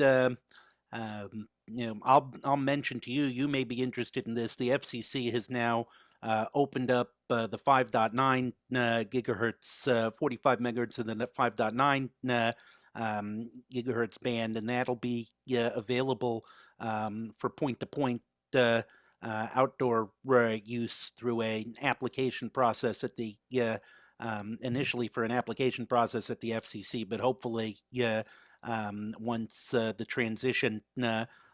um, um, you know, I'll I'll mention to you. You may be interested in this. The FCC has now uh, opened up uh, the 5.9 uh, gigahertz, uh, 45 megahertz, and then the 5.9 uh, um, gigahertz band, and that'll be available um, for point-to-point uh, outdoor use through an application process at the um, initially for an application process at the FCC, but hopefully, um, once the transition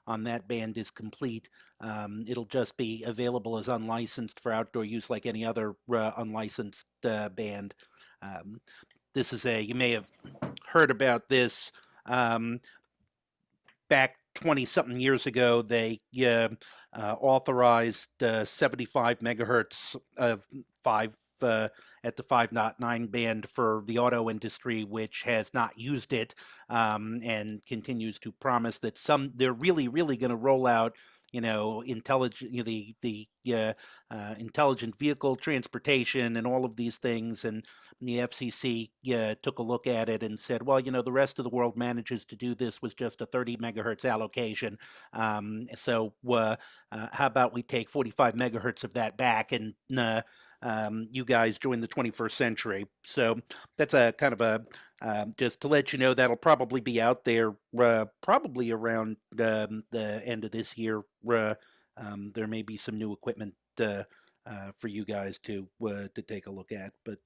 on that band is complete. Um, it'll just be available as unlicensed for outdoor use like any other uh, unlicensed uh, band. Um, this is a, you may have heard about this um, back 20 something years ago, they uh, authorized uh, 75 megahertz of 5 uh, at the 5.9 band for the auto industry, which has not used it um, and continues to promise that some they're really, really going to roll out you know, intelligent, you know, the the uh, uh, intelligent vehicle transportation and all of these things. And the FCC uh, took a look at it and said, well, you know, the rest of the world manages to do this with just a 30 megahertz allocation. Um, so uh, uh, how about we take 45 megahertz of that back and uh, um, you guys join the 21st century. So that's a kind of a um, just to let you know that'll probably be out there uh, probably around um, the end of this year. Uh, um, there may be some new equipment uh, uh for you guys to uh, to take a look at, but